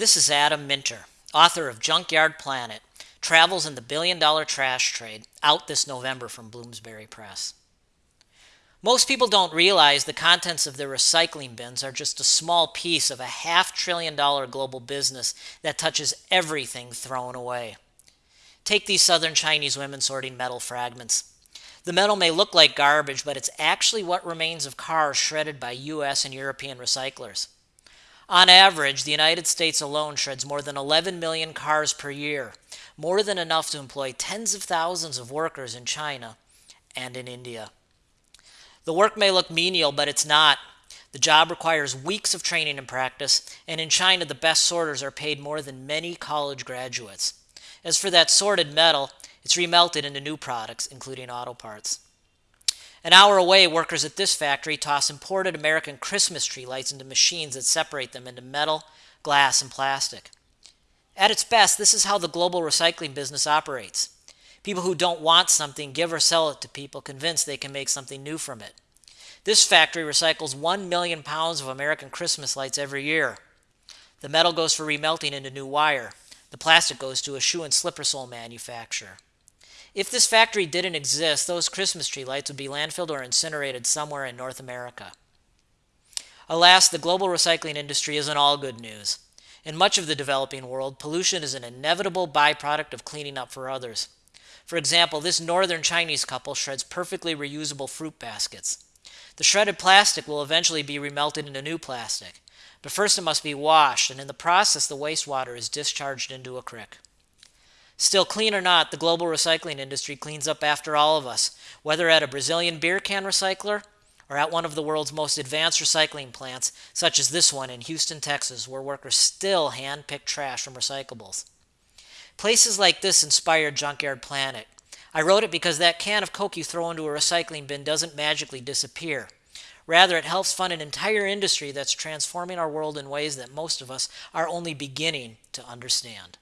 This is Adam Minter, author of Junkyard Planet Travels in the Billion Dollar Trash Trade, out this November from Bloomsbury Press. Most people don't realize the contents of their recycling bins are just a small piece of a half trillion dollar global business that touches everything thrown away. Take these southern Chinese women sorting metal fragments. The metal may look like garbage, but it's actually what remains of cars shredded by US and European recyclers. On average, the United States alone shreds more than 11 million cars per year, more than enough to employ tens of thousands of workers in China and in India. The work may look menial, but it's not. The job requires weeks of training and practice, and in China, the best sorters are paid more than many college graduates. As for that sorted metal, it's remelted into new products, including auto parts. An hour away, workers at this factory toss imported American Christmas tree lights into machines that separate them into metal, glass, and plastic. At its best, this is how the global recycling business operates. People who don't want something give or sell it to people convinced they can make something new from it. This factory recycles 1 million pounds of American Christmas lights every year. The metal goes for remelting into new wire. The plastic goes to a shoe and slipper sole manufacturer. If this factory didn't exist, those Christmas tree lights would be landfilled or incinerated somewhere in North America. Alas, the global recycling industry isn't all good news. In much of the developing world, pollution is an inevitable byproduct of cleaning up for others. For example, this northern Chinese couple shreds perfectly reusable fruit baskets. The shredded plastic will eventually be remelted into new plastic, but first it must be washed, and in the process, the wastewater is discharged into a creek. Still, clean or not, the global recycling industry cleans up after all of us, whether at a Brazilian beer can recycler or at one of the world's most advanced recycling plants, such as this one in Houston, Texas, where workers still hand pick trash from recyclables. Places like this inspired Junkyard Planet. I wrote it because that can of Coke you throw into a recycling bin doesn't magically disappear. Rather, it helps fund an entire industry that's transforming our world in ways that most of us are only beginning to understand.